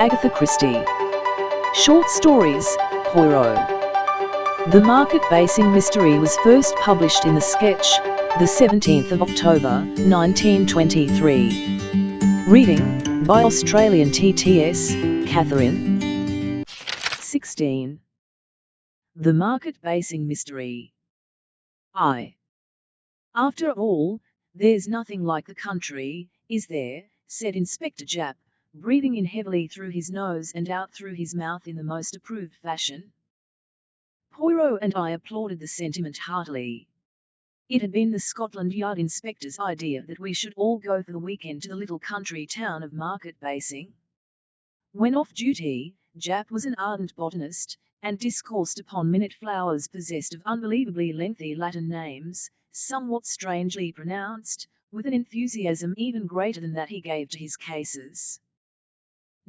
Agatha Christie. Short stories, Poirot. The Market Basing Mystery was first published in the sketch, the 17th of October, 1923. Reading, by Australian TTS, Catherine. 16. The Market Basing Mystery. I. After all, there's nothing like the country, is there, said Inspector Japp, breathing in heavily through his nose and out through his mouth in the most approved fashion. Poirot and I applauded the sentiment heartily. It had been the Scotland Yard inspector's idea that we should all go for the weekend to the little country town of Market Basing. When off duty, Japp was an ardent botanist, and discoursed upon minute flowers possessed of unbelievably lengthy Latin names, somewhat strangely pronounced, with an enthusiasm even greater than that he gave to his cases.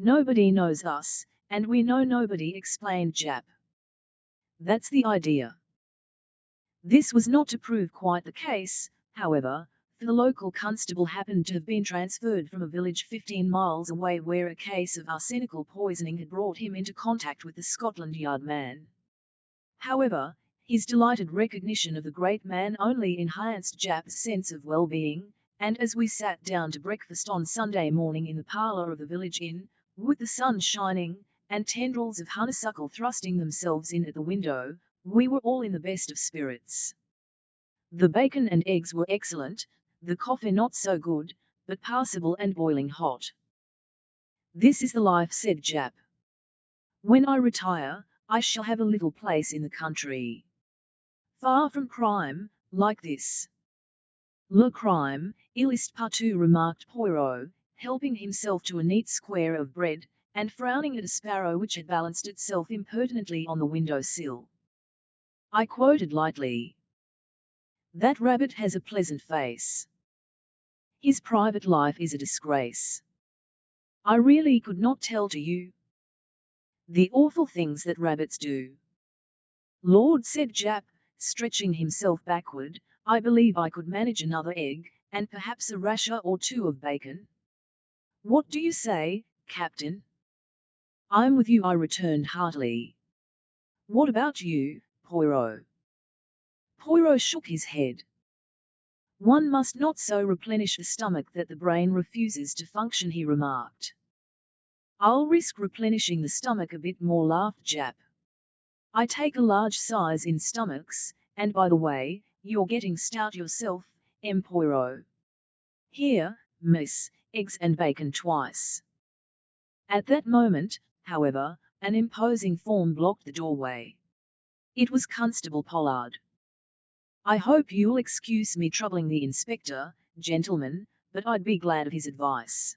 Nobody knows us, and we know nobody, explained Japp. That's the idea. This was not to prove quite the case, however, for the local constable happened to have been transferred from a village 15 miles away where a case of arsenical poisoning had brought him into contact with the Scotland Yard man. However, his delighted recognition of the great man only enhanced Japp's sense of well-being, and as we sat down to breakfast on Sunday morning in the parlour of the village inn, with the sun shining, and tendrils of honeysuckle thrusting themselves in at the window, we were all in the best of spirits. The bacon and eggs were excellent, the coffee not so good, but passable and boiling hot. This is the life, said Japp. When I retire, I shall have a little place in the country. Far from crime, like this. Le crime, il est partout, remarked Poirot, helping himself to a neat square of bread, and frowning at a sparrow which had balanced itself impertinently on the window sill. I quoted lightly. That rabbit has a pleasant face. His private life is a disgrace. I really could not tell to you. The awful things that rabbits do. Lord, said Japp, stretching himself backward, I believe I could manage another egg, and perhaps a rasher or two of bacon. What do you say, Captain? I'm with you, I returned heartily. What about you, Poirot? Poirot shook his head. One must not so replenish the stomach that the brain refuses to function, he remarked. I'll risk replenishing the stomach a bit more, laughed Japp. I take a large size in stomachs, and by the way, you're getting stout yourself, M. Poirot. Here, miss, eggs and bacon twice. At that moment, however, an imposing form blocked the doorway. It was Constable Pollard. I hope you'll excuse me troubling the inspector, gentlemen, but I'd be glad of his advice.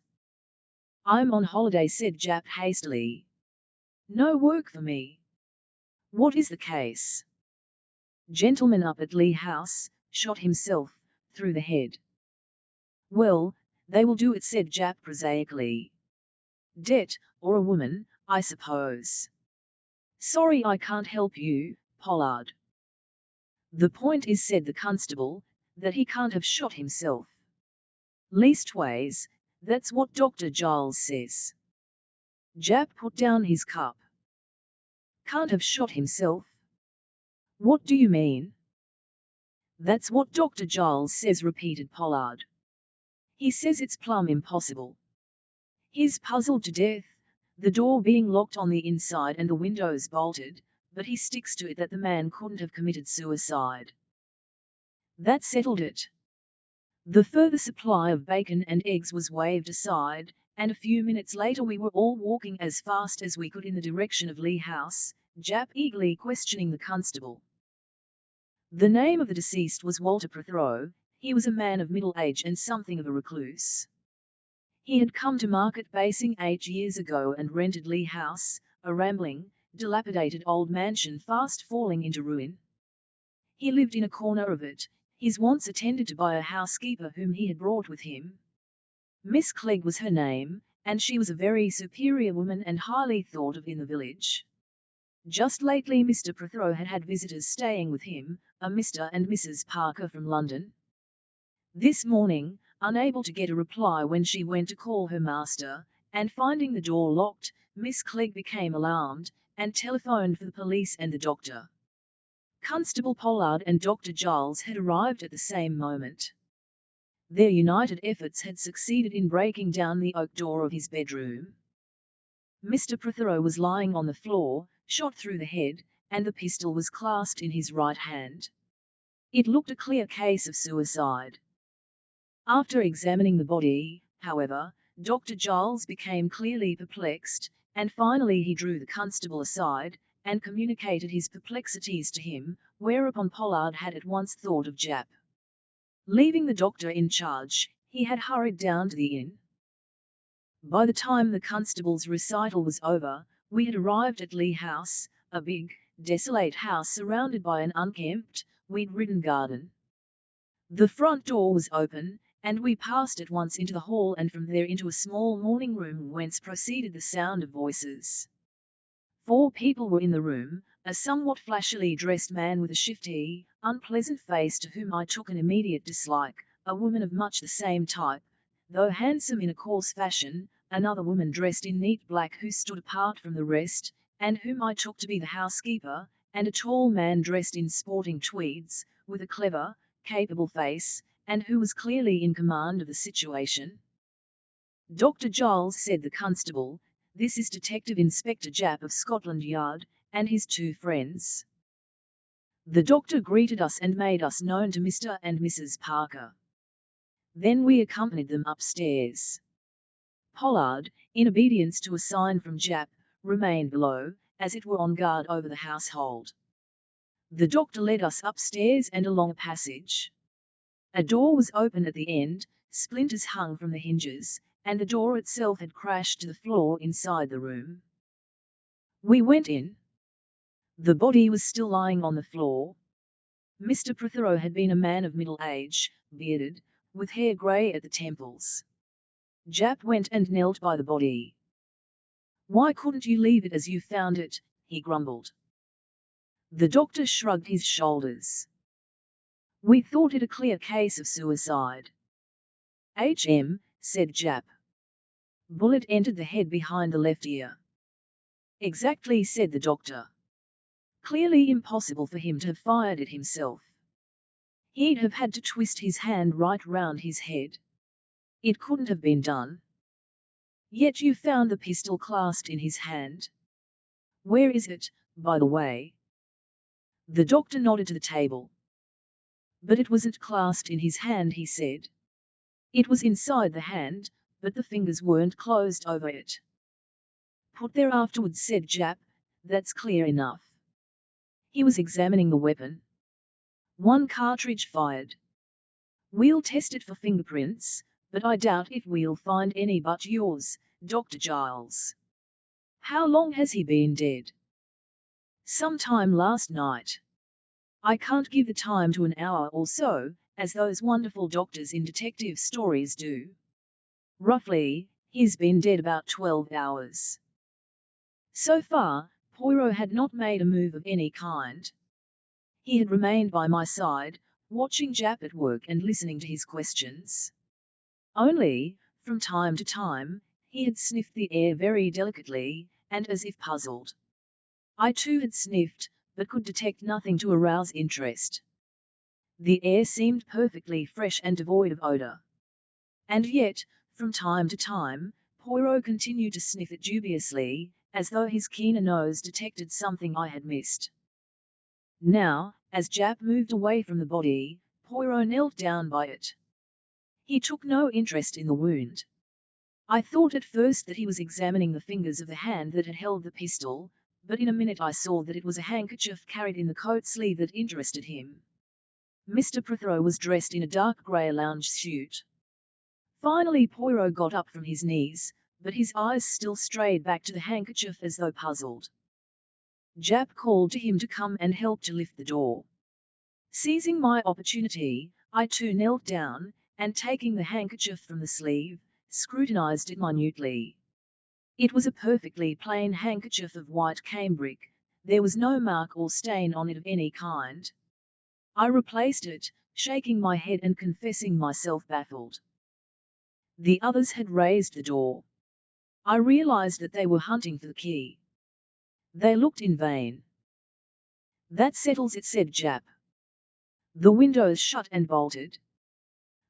I'm on holiday, said Japp hastily. No work for me. What is the case? Gentleman up at Lee House, shot himself, through the head. Well, they will do it, said Japp prosaically. Debt, or a woman, I suppose. Sorry I can't help you, Pollard. The point is, said the constable, that he can't have shot himself. Leastways, that's what Dr. Giles says. Japp put down his cup. Can't have shot himself? What do you mean? That's what Dr. Giles says, repeated Pollard. He says it's plumb impossible. He's puzzled to death, the door being locked on the inside and the windows bolted, but he sticks to it that the man couldn't have committed suicide. That settled it. The further supply of bacon and eggs was waved aside, and a few minutes later we were all walking as fast as we could in the direction of Lee House, Japp eagerly questioning the constable. The name of the deceased was Walter Prothero, he was a man of middle age and something of a recluse. He had come to Market Basing eight years ago and rented Lee House, a rambling, dilapidated old mansion fast falling into ruin. He lived in a corner of it, his wants attended to by a housekeeper whom he had brought with him. Miss Clegg was her name, and she was a very superior woman and highly thought of in the village. Just lately Mr. Prothero had had visitors staying with him, a Mr. and Mrs. Parker from London. This morning, unable to get a reply when she went to call her master, and finding the door locked, Miss Clegg became alarmed, and telephoned for the police and the doctor. Constable Pollard and Dr. Giles had arrived at the same moment. Their united efforts had succeeded in breaking down the oak door of his bedroom. Mr. Prothero was lying on the floor, shot through the head, and the pistol was clasped in his right hand. It looked a clear case of suicide. After examining the body, however, Dr. Giles became clearly perplexed, and finally he drew the constable aside, and communicated his perplexities to him, whereupon Pollard had at once thought of Japp. Leaving the doctor in charge, he had hurried down to the inn. By the time the constable's recital was over, we had arrived at Lee House, a big, desolate house surrounded by an unkempt, weed-ridden garden. The front door was open, and we passed at once into the hall and from there into a small morning room whence proceeded the sound of voices. Four people were in the room, a somewhat flashily dressed man with a shifty, unpleasant face to whom I took an immediate dislike, a woman of much the same type, though handsome in a coarse fashion, another woman dressed in neat black who stood apart from the rest, and whom I took to be the housekeeper, and a tall man dressed in sporting tweeds, with a clever, capable face, and who was clearly in command of the situation. Dr. Giles said the constable, this is Detective Inspector Japp of Scotland Yard, and his two friends. The doctor greeted us and made us known to Mr. and Mrs. Parker. Then we accompanied them upstairs. Pollard, in obedience to a sign from Japp, remained below, as it were on guard over the household. The doctor led us upstairs and along a passage. A door was open at the end, splinters hung from the hinges, and the door itself had crashed to the floor inside the room. We went in. The body was still lying on the floor. Mr. Prothero had been a man of middle age, bearded, with hair grey at the temples. Japp went and knelt by the body. Why couldn't you leave it as you found it? he grumbled. The doctor shrugged his shoulders. We thought it a clear case of suicide. H.M., said Japp. Bullet entered the head behind the left ear. Exactly, said the doctor. Clearly impossible for him to have fired it himself. He'd have had to twist his hand right round his head. It couldn't have been done. Yet you found the pistol clasped in his hand. Where is it, by the way? The doctor nodded to the table. But it wasn't clasped in his hand, he said. It was inside the hand, but the fingers weren't closed over it. Put there afterwards, said Japp, that's clear enough. He was examining the weapon. One cartridge fired. We'll test it for fingerprints, but I doubt if we'll find any but yours, Dr. Giles. How long has he been dead? Sometime last night. I can't give the time to an hour or so, as those wonderful doctors in detective stories do. Roughly, he's been dead about 12 hours. So far, Poirot had not made a move of any kind. He had remained by my side, watching Japp at work and listening to his questions. Only, from time to time, he had sniffed the air very delicately, and as if puzzled. I too had sniffed, but could detect nothing to arouse interest. The air seemed perfectly fresh and devoid of odor. And yet, from time to time, Poirot continued to sniff it dubiously, as though his keener nose detected something I had missed. Now, as Japp moved away from the body, Poirot knelt down by it. He took no interest in the wound. I thought at first that he was examining the fingers of the hand that had held the pistol, but in a minute I saw that it was a handkerchief carried in the coat sleeve that interested him. Mr. Prothero was dressed in a dark grey lounge suit. Finally Poirot got up from his knees, but his eyes still strayed back to the handkerchief as though puzzled. Japp called to him to come and help to lift the door. Seizing my opportunity, I too knelt down, and taking the handkerchief from the sleeve, scrutinized it minutely. It was a perfectly plain handkerchief of white cambric, there was no mark or stain on it of any kind. I replaced it, shaking my head and confessing myself baffled. The others had raised the door. I realized that they were hunting for the key. They looked in vain. That settles it, said Japp. The windows shut and bolted.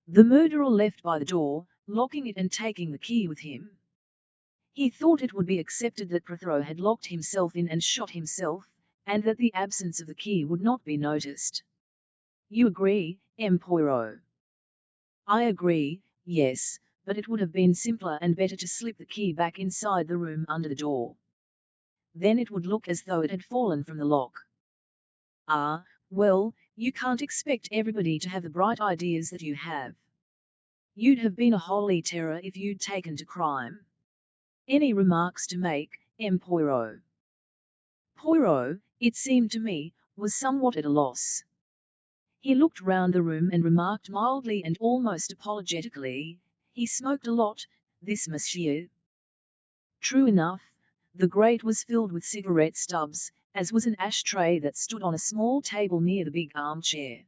The murderer left by the door, locking it and taking the key with him. He thought it would be accepted that Prothero had locked himself in and shot himself, and that the absence of the key would not be noticed. You agree, M. Poirot? I agree, yes, but it would have been simpler and better to slip the key back inside the room under the door. Then it would look as though it had fallen from the lock. Ah, well, you can't expect everybody to have the bright ideas that you have. You'd have been a holy terror if you'd taken to crime. Any remarks to make, M. Poirot? Poirot, it seemed to me, was somewhat at a loss. He looked round the room and remarked mildly and almost apologetically, he smoked a lot, this monsieur. True enough, the grate was filled with cigarette stubs, as was an ashtray that stood on a small table near the big armchair.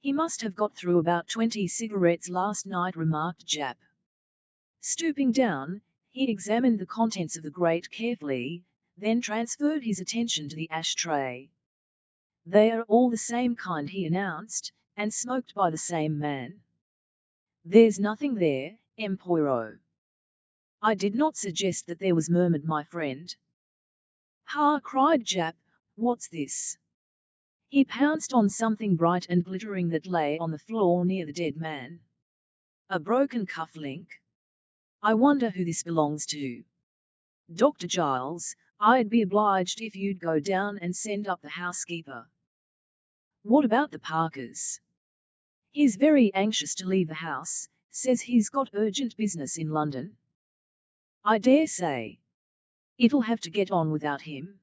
He must have got through about twenty cigarettes last night, remarked Japp. Stooping down, he examined the contents of the grate carefully, then transferred his attention to the ashtray. They are all the same kind, he announced, and smoked by the same man. There's nothing there, M. Poirot. I did not suggest that there was murmured my friend. Ha! cried Japp, what's this? He pounced on something bright and glittering that lay on the floor near the dead man. A broken cuff link. I wonder who this belongs to. Dr. Giles, I'd be obliged if you'd go down and send up the housekeeper. What about the Parkers? He's very anxious to leave the house, says he's got urgent business in London. I dare say. It'll have to get on without him.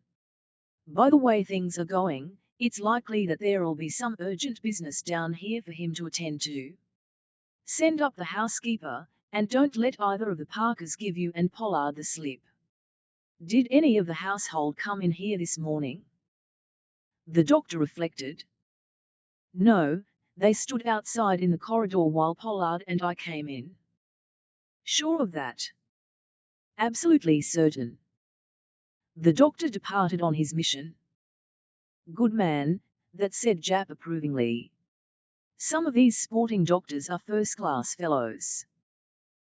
By the way things are going, it's likely that there'll be some urgent business down here for him to attend to. Send up the housekeeper, and don't let either of the Parkers give you and Pollard the slip. Did any of the household come in here this morning? The doctor reflected. No, they stood outside in the corridor while Pollard and I came in. Sure of that? Absolutely certain. The doctor departed on his mission. Good man, that said Japp approvingly. Some of these sporting doctors are first-class fellows.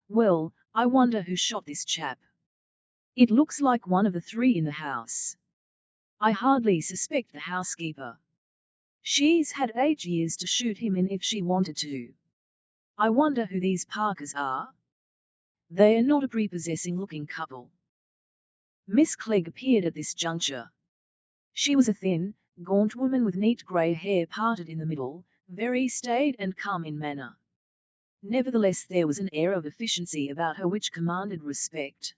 Well, I wonder who shot this chap. It looks like one of the three in the house. I hardly suspect the housekeeper. She's had eight years to shoot him in if she wanted to. I wonder who these Parkers are. They are not a prepossessing looking couple. Miss Clegg appeared at this juncture. She was a thin, gaunt woman with neat grey hair parted in the middle, very staid and calm in manner. Nevertheless there was an air of efficiency about her which commanded respect.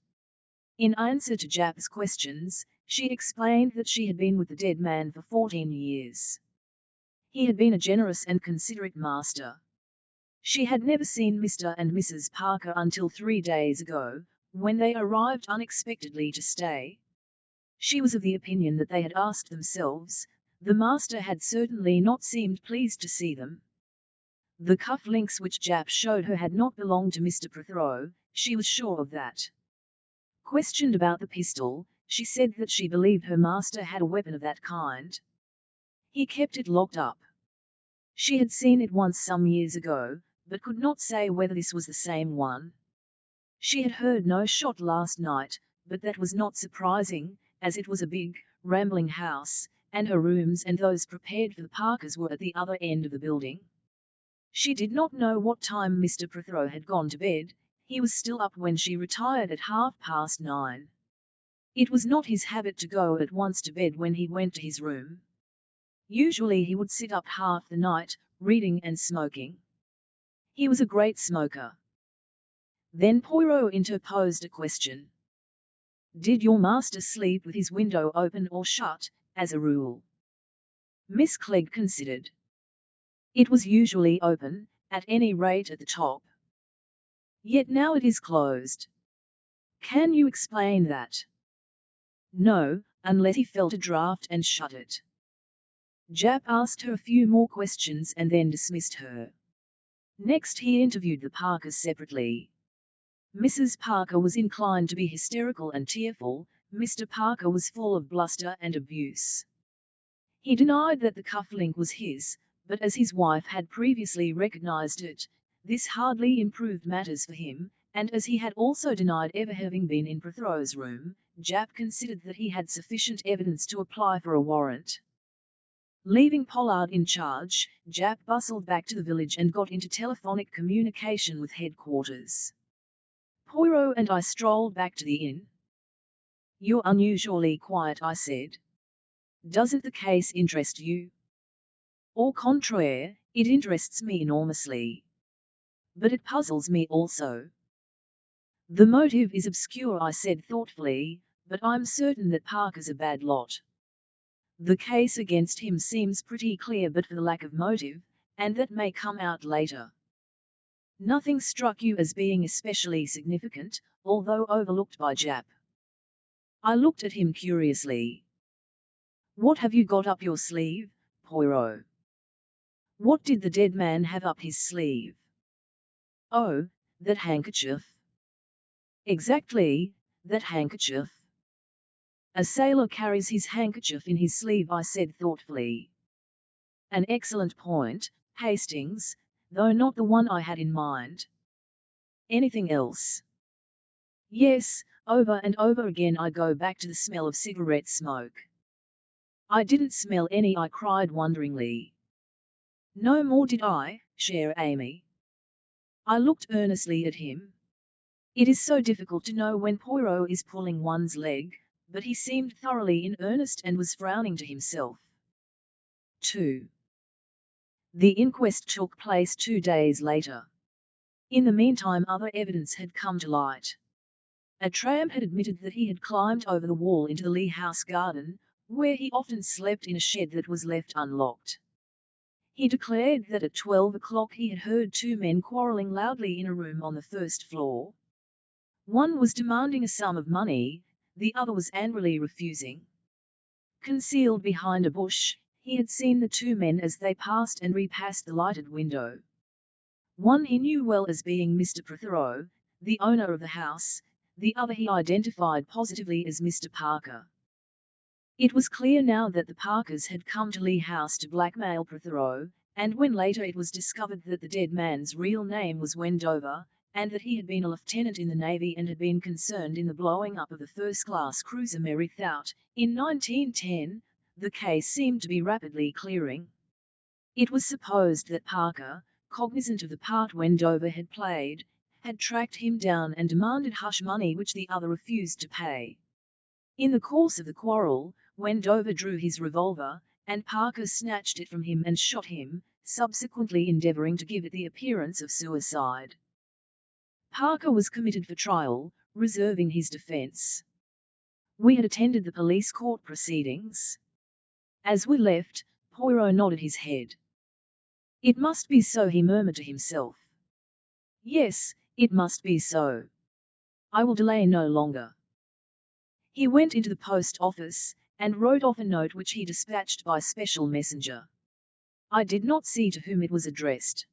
In answer to Japp's questions, she explained that she had been with the dead man for 14 years. He had been a generous and considerate master. She had never seen Mr. and Mrs. Parker until three days ago, when they arrived unexpectedly to stay. She was of the opinion that they had asked themselves, the master had certainly not seemed pleased to see them. The cuff links which Japp showed her had not belonged to Mr. Prothero, she was sure of that. Questioned about the pistol, she said that she believed her master had a weapon of that kind. He kept it locked up. She had seen it once some years ago, but could not say whether this was the same one. She had heard no shot last night, but that was not surprising, as it was a big, rambling house, and her rooms and those prepared for the Parkers were at the other end of the building. She did not know what time Mr. Prothero had gone to bed, he was still up when she retired at half past nine. It was not his habit to go at once to bed when he went to his room. Usually he would sit up half the night, reading and smoking. He was a great smoker. Then Poirot interposed a question. Did your master sleep with his window open or shut, as a rule? Miss Clegg considered. It was usually open, at any rate at the top. Yet now it is closed. Can you explain that? No, unless he felt a draught and shut it. Japp asked her a few more questions and then dismissed her. Next he interviewed the Parkers separately. Mrs. Parker was inclined to be hysterical and tearful, Mr. Parker was full of bluster and abuse. He denied that the cufflink was his, but as his wife had previously recognized it, this hardly improved matters for him, and as he had also denied ever having been in Prothero's room, Japp considered that he had sufficient evidence to apply for a warrant. Leaving Pollard in charge, Japp bustled back to the village and got into telephonic communication with headquarters. Poirot and I strolled back to the inn. You're unusually quiet, I said. Doesn't the case interest you? Au contraire, it interests me enormously. But it puzzles me also. The motive is obscure, I said thoughtfully, but I'm certain that Parker's a bad lot. The case against him seems pretty clear but for the lack of motive, and that may come out later. Nothing struck you as being especially significant, although overlooked by Japp. I looked at him curiously. What have you got up your sleeve, Poirot? What did the dead man have up his sleeve? Oh, that handkerchief. Exactly, that handkerchief. A sailor carries his handkerchief in his sleeve, I said thoughtfully. An excellent point, Hastings, though not the one I had in mind. Anything else? Yes, over and over again I go back to the smell of cigarette smoke. I didn't smell any, I cried wonderingly. No more did I, cher ami. I looked earnestly at him. It is so difficult to know when Poirot is pulling one's leg, but he seemed thoroughly in earnest and was frowning to himself. 2. The inquest took place two days later. In the meantime other evidence had come to light. A tramp had admitted that he had climbed over the wall into the Lee House garden, where he often slept in a shed that was left unlocked. He declared that at 12 o'clock he had heard two men quarrelling loudly in a room on the first floor. One was demanding a sum of money, the other was angrily refusing. Concealed behind a bush, he had seen the two men as they passed and repassed the lighted window. One he knew well as being Mr. Prothero, the owner of the house, the other he identified positively as Mr. Parker. It was clear now that the Parkers had come to Lee House to blackmail Prothero, and when later it was discovered that the dead man's real name was Wendover, and that he had been a lieutenant in the Navy and had been concerned in the blowing up of the first-class cruiser Mary Thaut, in 1910, the case seemed to be rapidly clearing. It was supposed that Parker, cognizant of the part Wendover had played, had tracked him down and demanded hush money which the other refused to pay. In the course of the quarrel, Wendover drew his revolver, and Parker snatched it from him and shot him, subsequently endeavoring to give it the appearance of suicide. Parker was committed for trial, reserving his defense. We had attended the police court proceedings. As we left, Poirot nodded his head. It must be so, he murmured to himself. Yes, it must be so. I will delay no longer. He went into the post office, and wrote off a note which he dispatched by special messenger. I did not see to whom it was addressed.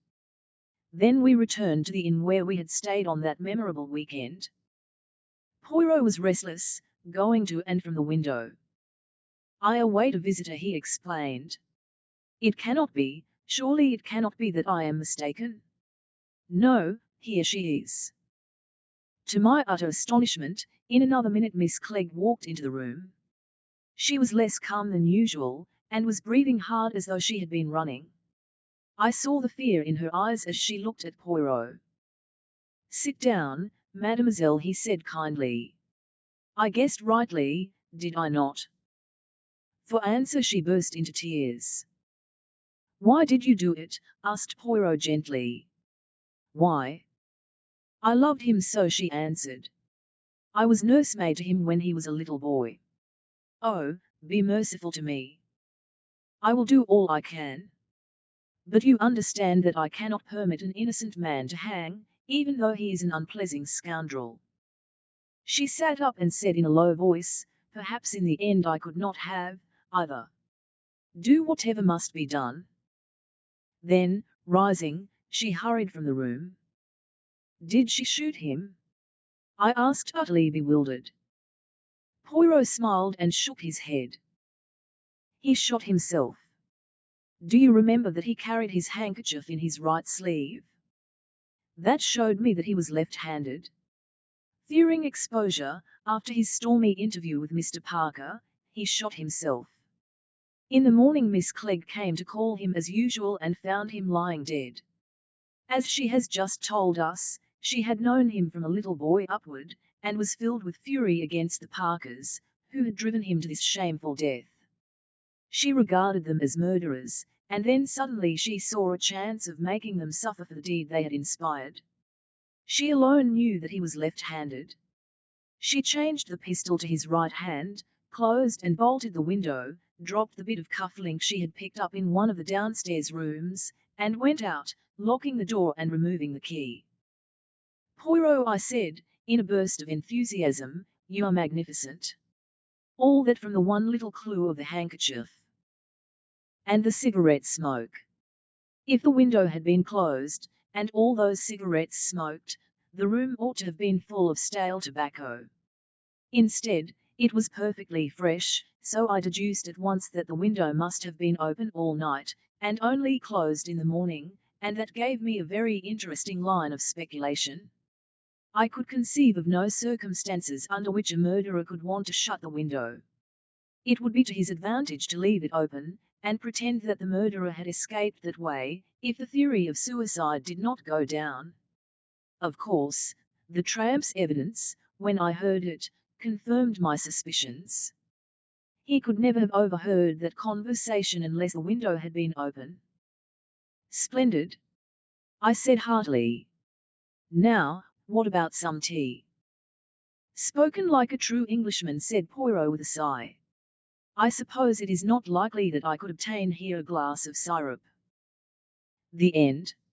Then we returned to the inn where we had stayed on that memorable weekend. Poirot was restless, going to and from the window. I await a visitor, he explained. It cannot be, surely it cannot be that I am mistaken. No, here she is. To my utter astonishment, in another minute Miss Clegg walked into the room. She was less calm than usual, and was breathing hard as though she had been running. I saw the fear in her eyes as she looked at Poirot. Sit down, mademoiselle, he said kindly. I guessed rightly, did I not? For answer she burst into tears. Why did you do it? asked Poirot gently. Why? I loved him so, she answered. I was nursemaid to him when he was a little boy. Oh, be merciful to me. I will do all I can. But you understand that I cannot permit an innocent man to hang, even though he is an unpleasant scoundrel. She sat up and said in a low voice, Perhaps in the end I could not have, either. Do whatever must be done. Then, rising, she hurried from the room. Did she shoot him? I asked utterly bewildered. Poirot smiled and shook his head. He shot himself. Do you remember that he carried his handkerchief in his right sleeve? That showed me that he was left-handed. Fearing exposure, after his stormy interview with Mr. Parker, he shot himself. In the morning Miss Clegg came to call him as usual and found him lying dead. As she has just told us, she had known him from a little boy upward, and was filled with fury against the Parkers, who had driven him to this shameful death. She regarded them as murderers, and then suddenly she saw a chance of making them suffer for the deed they had inspired. She alone knew that he was left-handed. She changed the pistol to his right hand, closed and bolted the window, dropped the bit of cufflink she had picked up in one of the downstairs rooms, and went out, locking the door and removing the key. Poirot, I said, in a burst of enthusiasm, you are magnificent. All that from the one little clue of the handkerchief and the cigarette smoke. If the window had been closed, and all those cigarettes smoked, the room ought to have been full of stale tobacco. Instead, it was perfectly fresh, so I deduced at once that the window must have been open all night, and only closed in the morning, and that gave me a very interesting line of speculation. I could conceive of no circumstances under which a murderer could want to shut the window. It would be to his advantage to leave it open, and pretend that the murderer had escaped that way, if the theory of suicide did not go down. Of course, the tramp's evidence, when I heard it, confirmed my suspicions. He could never have overheard that conversation unless the window had been open. Splendid! I said heartily. Now, what about some tea? Spoken like a true Englishman, said Poirot with a sigh. I suppose it is not likely that I could obtain here a glass of syrup. The end.